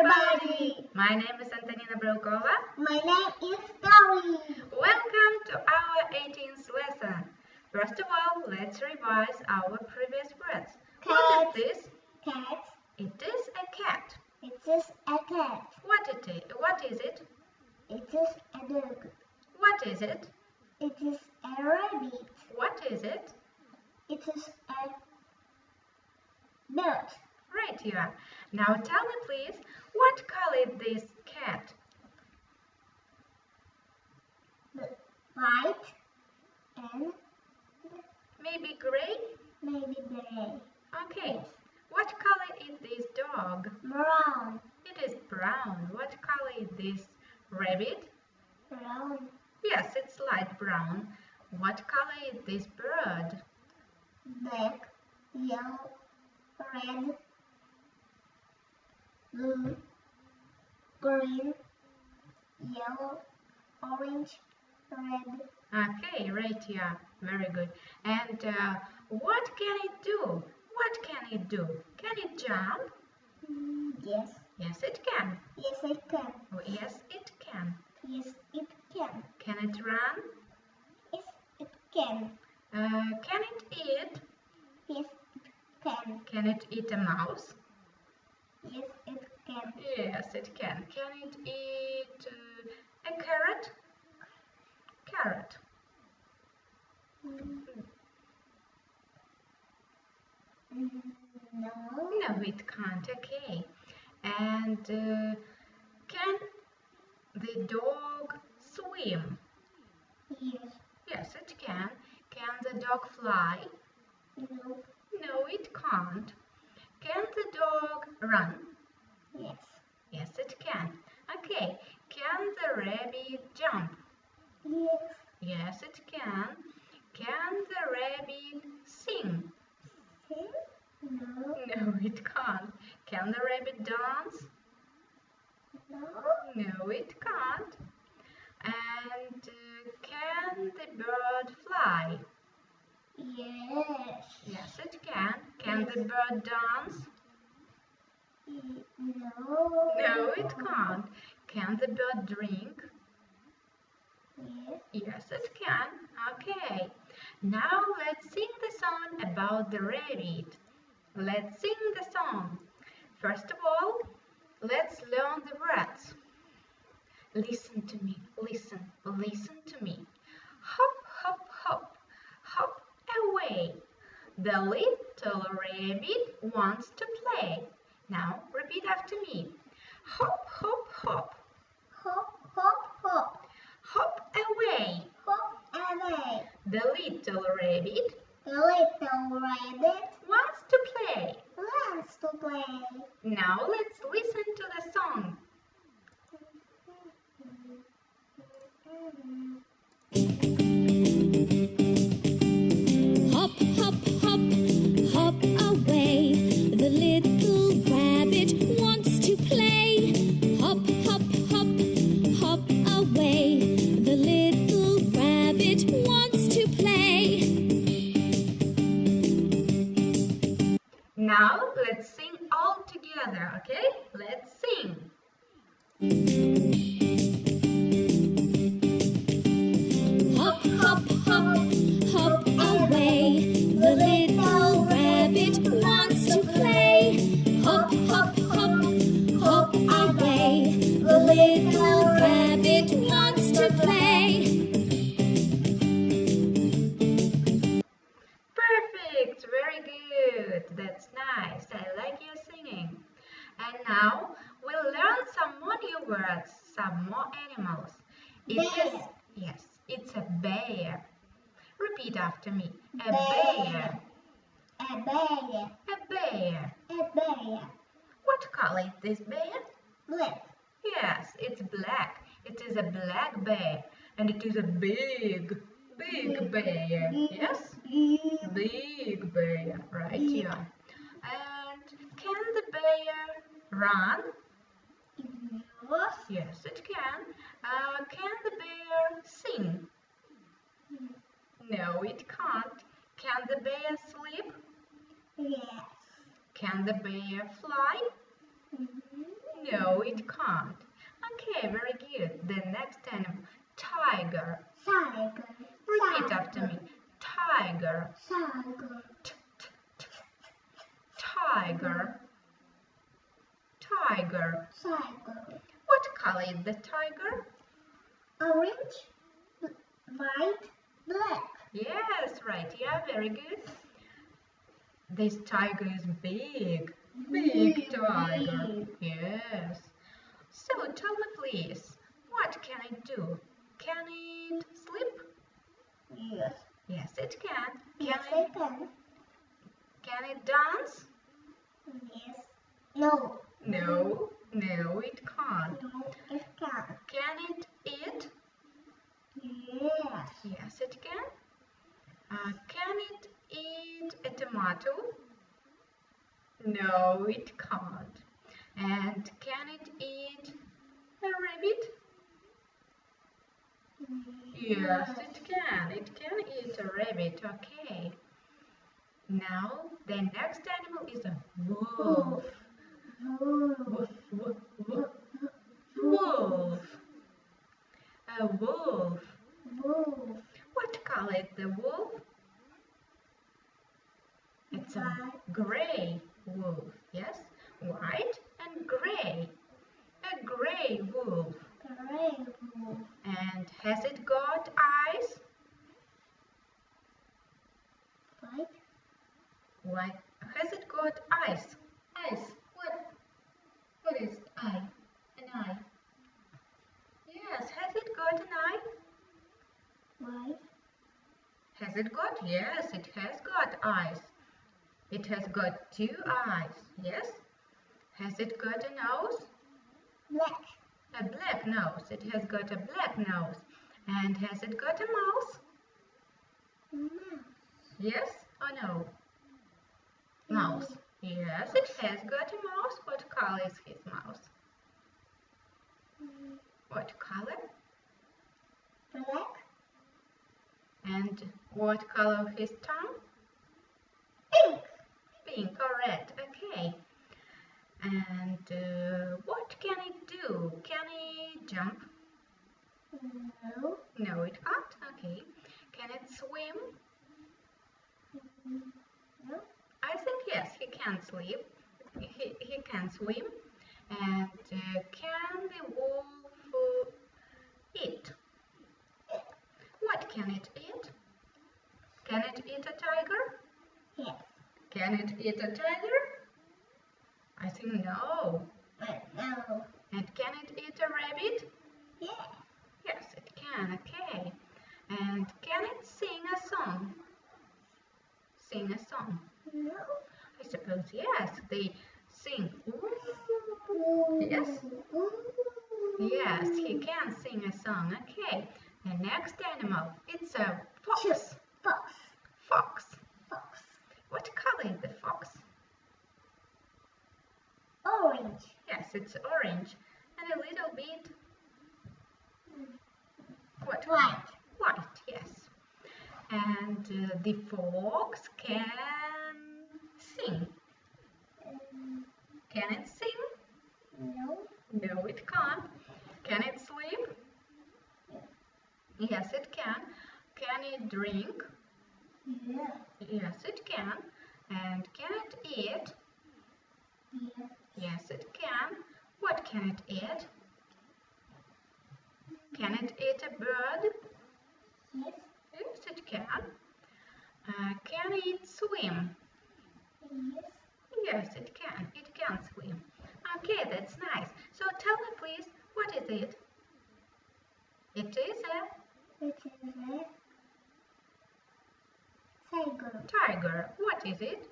everybody! My name is Antonina Brokova. My name is Gary. Welcome to our 18th lesson. First of all, let's revise our previous words. What Cat. is this? Cat. It is a cat. It is a cat. What it is? What is it? It is a dog. What is it? It is a rabbit. What is it? It is a bird. Right you are. Now tell me please, what color is this cat? White and Maybe gray? maybe gray. Okay. What color is this dog? Brown. It is brown. What color is this rabbit? Brown. Yes, it's light brown. What color is this bird? Black. Yellow. Red. Blue. Green. Yellow. Orange. Red. Okay, right, yeah, very good. And uh, what can it do? What can it do? Can it jump? Mm, Yes. Yes, it can. Yes, it can. Oh, yes, it can. Yes, it can. Can it run? Yes, it can. Uh, can it eat? Yes, it can. Can it eat a mouse? Yes, it can. Yes, it can. Can it eat uh, a carrot? Carrot. Mm. Mm, No. No, it can't. Okay. And uh, can the dog swim? Yes. Yes, it can. Can the dog fly? No. No, it can't. Can the dog run? Yes. Yes, it can. Okay. Can the rabbit jump? Yes. Yes, it can. Can the rabbit sing? See? No. No, it can't. Can the rabbit dance? No. No, it can't. And uh, can the bird fly? Yes. Yes, it can. Can the bird dance? No. No, it can't. Can the bird drink? Yes. Yes, it can. Okay. Now let's sing the song about the rabbit. Let's sing the song. First of all, let's learn the words. Listen to me, listen, listen to me. Hop, hop, hop, hop away. The little rabbit wants to play. Now repeat after me. Hop, hop, hop, Hop, hop, hop. hop away. Hop away. The little rabbit The little rabbit wants to play. wants to play. Now let's listen to the song. Hop, hop, hop, hop away. The little together, okay? Let's sing. Animals. It is Bear. yes, it's a bear. Repeat after me. A Bear. A bear. A bear. A bear. What color is this bear? Black. Yes, it's black. It is a black bear. And it is a big, big bear. Yes? Big. Big bear. Right, yeah. And can the bear run? Yes. Yes, it can. Uh, can the bear sing? No, it can't. Can the bear sleep? Yes. Can the bear fly? Mhm. No, it can't. Okay, very good. The next animal, tiger. Tiger. Repeat after me. Tiger. Tiger. T, t, t. Tiger. Tiger. Tiger. Color is the tiger? Orange. White. Black. Yes, right. Yeah, very good. This tiger is big. Big Big, tiger. big. Yes. So tell me please, what can it do? Can it sleep? Yes. Yes, it can. Can Yes, it, I can. can it dance? Yes. No. No, no, it can't. It can. Can it eat? Yes. Yes, it can. Uh, can it eat a tomato? No, it can't. And can it eat a rabbit? Yes, it can. It can eat a rabbit. Okay. Now the next animal is a wolf. Wolf. Wolf, wolf, wolf. A wolf. Wolf. What color is the wolf? It's a gray wolf. Yes, white and gray. A gray wolf. Gray wolf. And has it got eyes? White. Why has it got eyes? Eyes. What? What is eye? An eye. Yes. Has it got an eye? White. Has it got? Yes, it has got eyes. It has got two eyes. Yes. Has it got a nose? Black. A black nose. It has got a black nose. And has it got a mouth? Mouse. Yes or no? Mouse. Yes, it has got a mouse. What color is his mouse? Mm, What color? Black. And what color his tongue? Pink. Pink or red. Okay. And uh, what can it do? Can it jump? No. No, it can't. Okay. Can it swim? Mm, No. I think yes, he can sleep, He, he can swim. And uh, can the wolf uh, eat? What can it eat? Can it eat a tiger? Yes. Can it eat a tiger? I think no. But no. And can it eat a rabbit? Yes. Yes, it can. Okay. And can it sing a song? Sing a song. No. I suppose yes. They sing. Yes. Yes, he can sing a song. Okay. The next animal, it's a fox. Fox. Fox. Fox. What color is the fox? Orange. Yes, it's orange and a little bit. What? White. White. Yes. And uh, the fox can sing. Can it sing? no. No, it can't. Can it sleep? Yes, it can. Can it drink? Yes. Yes, it can. And can it eat? Yes. Yes, it can. What can it eat? Can it eat a bird? Yes. Yes, it can. Uh, can it swim? Yes. Yes, it can. It can swim. Okay, that's nice. So tell me, please, what is it? It is a It is a tiger. tiger. What is it?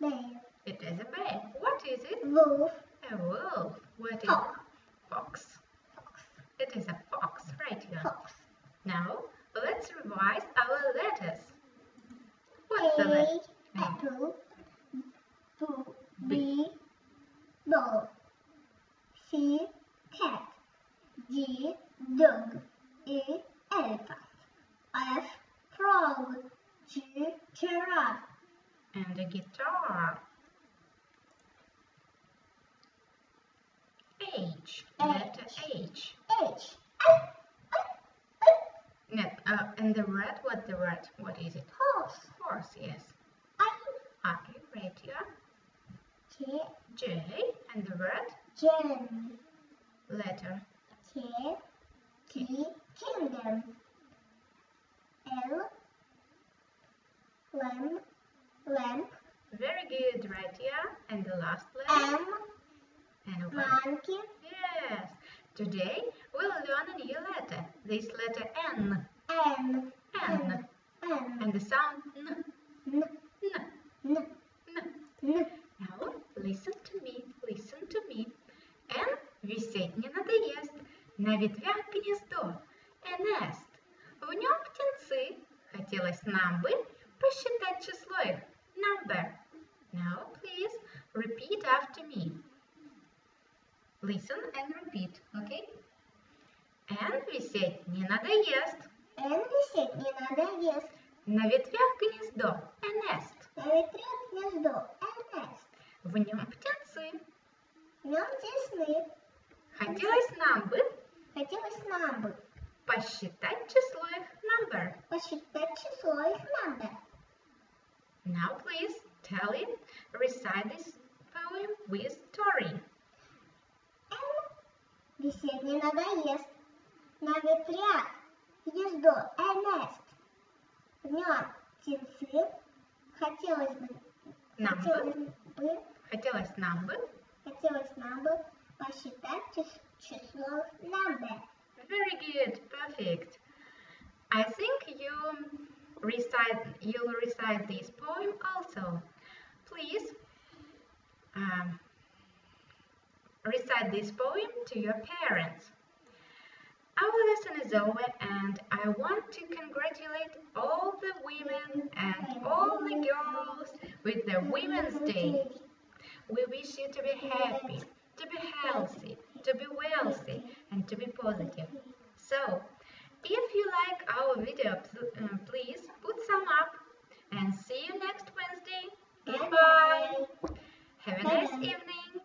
Bear. It is a bear. What is it? Wolf. A wolf. What is Fox. Fox. Fox. It is a fox, right here. Fox. Now, let's revise our letters. A. Apple. B. B. Ball. C. Cat. G. Dog. E. Elephant. F. Frog. G. Giraffe. And a guitar. H. Letter H. H. No, uh, and the red, what the red? What is it? Horse. Horse, yes. I. Okay, right here. J. J, and the red Jen. letter. K. T. Kingdom. L. Lamp. Lamp. Very good, right here. And the last letter. M. And one. Monkey. Yes. Today we'll learn a new letter. This letter N. N. N. N. And the sound N. N. N. N. N. N. Now listen to me, listen to me. Н висеть не надоест. На ветвях гнездо. A nest. В нем птенцы. Хотелось нам бы посчитать число их. Number. Now please repeat after me. Listen and repeat, okay? Н висеть не надоест. Н висеть не надоест. На ветвях гнездо. A nest. На ветре гнездо. A nest. В нем птенцы. В нем тесны. Хотелось нам бы Хотелось нам бы посчитать число их. Number. посчитать число их number. Now please tell it, recite this poem with story. Висеть не надоест. На гнездо. A nest. В нем птенцы. Хотелось бы, Нам бы, хотелось бы, хотелось нам бы. хотелось нам бы посчитать чис- число их number. Very good, perfect. I think you recite, you'll recite this poem also. Please um, recite this poem to your parents. Our lesson is over and I want to congratulate all the women and all the girls with the Women's Day. We wish you to be happy, to be healthy, to be wealthy, and to be positive. So, if you like our video, uh, please put some up and see you next Wednesday. Goodbye. Have a nice evening.